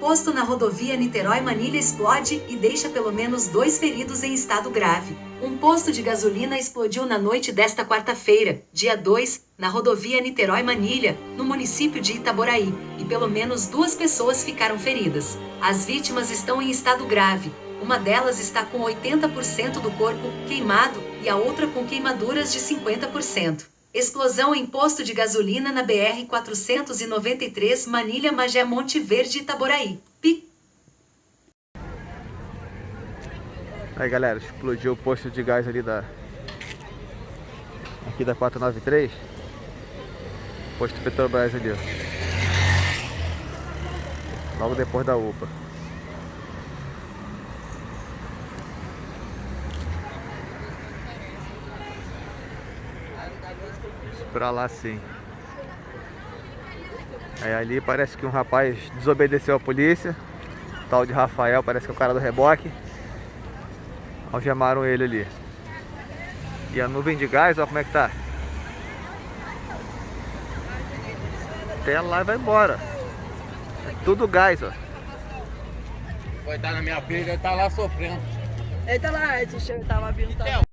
Posto na rodovia Niterói-Manilha explode e deixa pelo menos dois feridos em estado grave. Um posto de gasolina explodiu na noite desta quarta-feira, dia 2, na rodovia Niterói-Manilha, no município de Itaboraí, e pelo menos duas pessoas ficaram feridas. As vítimas estão em estado grave. Uma delas está com 80% do corpo queimado e a outra com queimaduras de 50%. Explosão em posto de gasolina na BR-493 Manilha Magé Monte Verde Itaboraí. Pi. Aí galera, explodiu o posto de gás ali da... Aqui da 493 Posto Petrobras ali, ó Logo depois da UPA pra lá sim. Aí ali parece que um rapaz desobedeceu a polícia. Tal de Rafael, parece que é o cara do reboque. Algemaram ele ali. E a nuvem de gás, ó como é que tá. Até lá e vai embora. É tudo gás, ó. Coitado na minha filha, ele tá lá sofrendo. Ele tá lá, esse cheiro tava vindo. Tava...